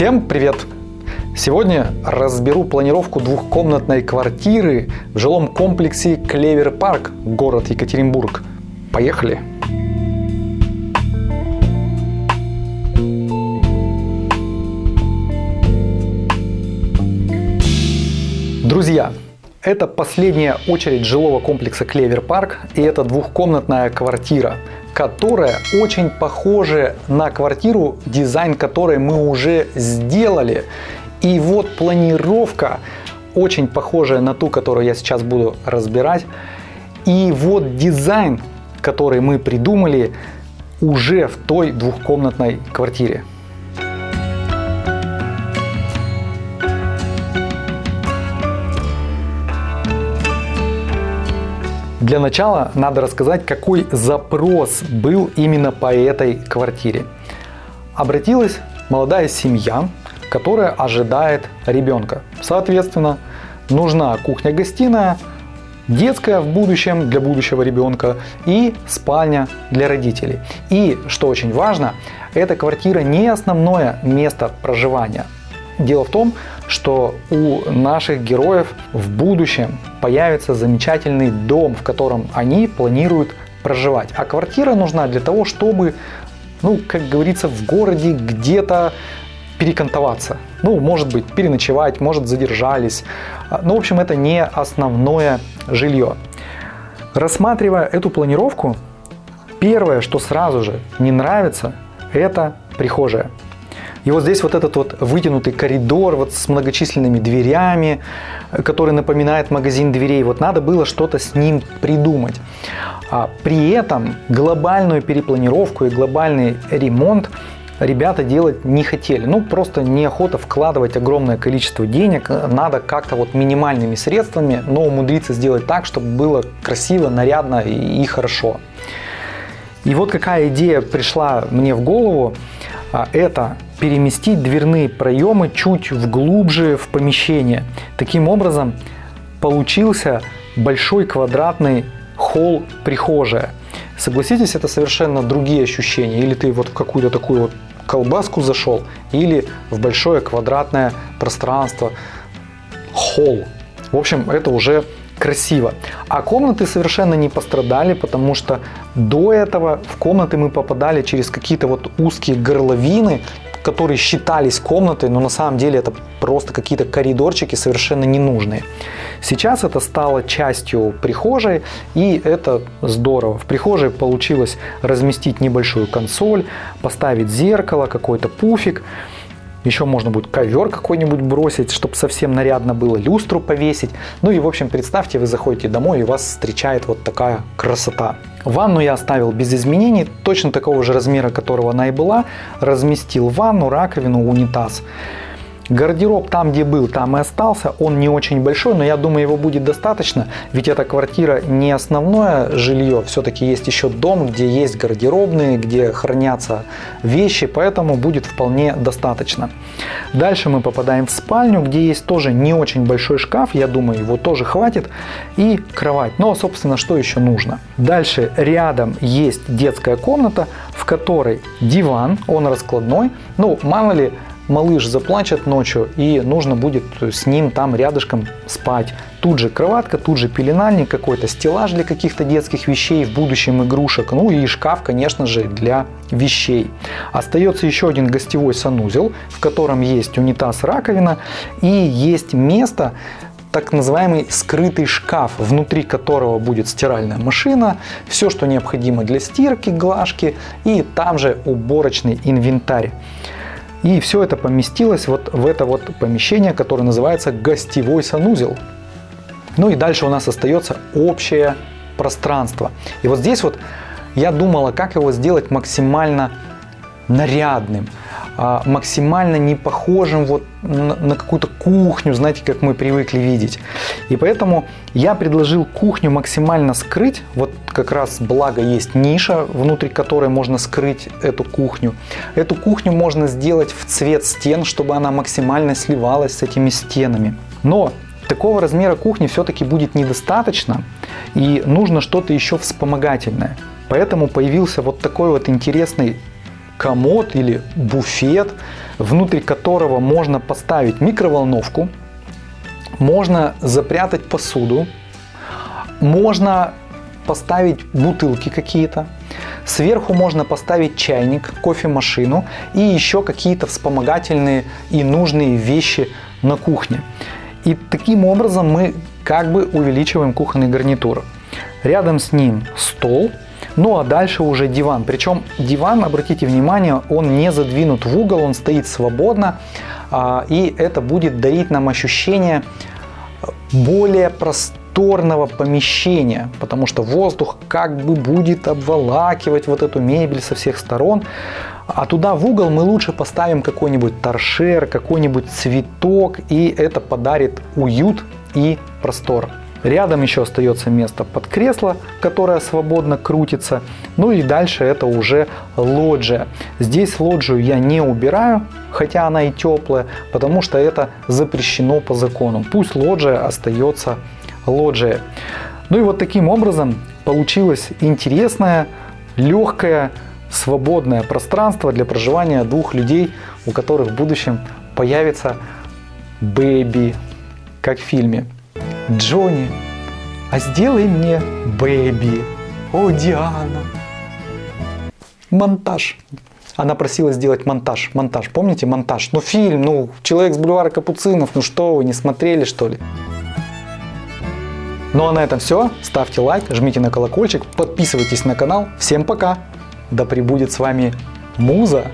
Всем привет! Сегодня разберу планировку двухкомнатной квартиры в жилом комплексе Клевер Парк, город Екатеринбург. Поехали! Друзья, это последняя очередь жилого комплекса Клевер Парк и это двухкомнатная квартира – которая очень похожа на квартиру, дизайн которой мы уже сделали. И вот планировка очень похожая на ту, которую я сейчас буду разбирать. И вот дизайн, который мы придумали уже в той двухкомнатной квартире. Для начала надо рассказать, какой запрос был именно по этой квартире. Обратилась молодая семья, которая ожидает ребенка. Соответственно, нужна кухня-гостиная, детская в будущем для будущего ребенка и спальня для родителей. И, что очень важно, эта квартира не основное место проживания. Дело в том, что у наших героев в будущем появится замечательный дом, в котором они планируют проживать. А квартира нужна для того, чтобы, ну, как говорится, в городе где-то перекантоваться. Ну, может быть, переночевать, может, задержались. Ну, в общем, это не основное жилье. Рассматривая эту планировку, первое, что сразу же не нравится, это прихожая. И вот здесь вот этот вот вытянутый коридор вот с многочисленными дверями, который напоминает магазин дверей. Вот надо было что-то с ним придумать. А при этом глобальную перепланировку и глобальный ремонт ребята делать не хотели. Ну, просто неохота вкладывать огромное количество денег. Надо как-то вот минимальными средствами, но умудриться сделать так, чтобы было красиво, нарядно и хорошо. И вот какая идея пришла мне в голову. А, это переместить дверные проемы чуть вглубже в помещение. Таким образом получился большой квадратный холл прихожая. Согласитесь, это совершенно другие ощущения. Или ты вот в какую-то такую вот колбаску зашел, или в большое квадратное пространство, холл. В общем, это уже красиво. А комнаты совершенно не пострадали, потому что до этого в комнаты мы попадали через какие-то вот узкие горловины, которые считались комнатой, но на самом деле это просто какие-то коридорчики совершенно ненужные. Сейчас это стало частью прихожей, и это здорово. В прихожей получилось разместить небольшую консоль, поставить зеркало, какой-то пуфик. Еще можно будет ковер какой-нибудь бросить, чтобы совсем нарядно было, люстру повесить. Ну и в общем представьте, вы заходите домой и вас встречает вот такая красота. Ванну я оставил без изменений, точно такого же размера, которого она и была. Разместил ванну, раковину, унитаз. Гардероб там, где был, там и остался. Он не очень большой, но я думаю, его будет достаточно, ведь эта квартира не основное жилье. Все-таки есть еще дом, где есть гардеробные, где хранятся вещи, поэтому будет вполне достаточно. Дальше мы попадаем в спальню, где есть тоже не очень большой шкаф, я думаю, его тоже хватит, и кровать. Но, собственно, что еще нужно? Дальше рядом есть детская комната, в которой диван, он раскладной. Ну, мало ли, малыш заплачет ночью и нужно будет с ним там рядышком спать. Тут же кроватка, тут же пеленальник, какой-то стеллаж для каких-то детских вещей, в будущем игрушек, ну и шкаф, конечно же, для вещей. Остается еще один гостевой санузел, в котором есть унитаз, раковина и есть место, так называемый скрытый шкаф, внутри которого будет стиральная машина, все, что необходимо для стирки, глажки и там же уборочный инвентарь. И все это поместилось вот в это вот помещение, которое называется гостевой санузел. Ну и дальше у нас остается общее пространство. И вот здесь вот я думала, как его сделать максимально нарядным. А, максимально не похожим вот на, на какую-то кухню, знаете, как мы привыкли видеть. И поэтому я предложил кухню максимально скрыть. Вот как раз благо есть ниша, внутри которой можно скрыть эту кухню. Эту кухню можно сделать в цвет стен, чтобы она максимально сливалась с этими стенами. Но такого размера кухни все-таки будет недостаточно, и нужно что-то еще вспомогательное. Поэтому появился вот такой вот интересный комод или буфет, внутри которого можно поставить микроволновку, можно запрятать посуду, можно поставить бутылки какие-то, сверху можно поставить чайник, кофемашину и еще какие-то вспомогательные и нужные вещи на кухне. И таким образом мы как бы увеличиваем кухонный гарнитур. Рядом с ним стол, ну а дальше уже диван. Причем диван, обратите внимание, он не задвинут в угол, он стоит свободно. А, и это будет дарить нам ощущение более просторного помещения, потому что воздух как бы будет обволакивать вот эту мебель со всех сторон. А туда в угол мы лучше поставим какой-нибудь торшер, какой-нибудь цветок, и это подарит уют и простор. Рядом еще остается место под кресло, которое свободно крутится. Ну и дальше это уже лоджия. Здесь лоджию я не убираю, хотя она и теплая, потому что это запрещено по закону. Пусть лоджия остается лоджией. Ну и вот таким образом получилось интересное, легкое, свободное пространство для проживания двух людей, у которых в будущем появится бэби, как в фильме. Джонни, а сделай мне бэби. О, Диана. Монтаж. Она просила сделать монтаж. Монтаж. Помните монтаж? Ну фильм, ну Человек с бульвара Капуцинов. Ну что вы, не смотрели что ли? Ну а на этом все. Ставьте лайк, жмите на колокольчик, подписывайтесь на канал. Всем пока. Да пребудет с вами Муза.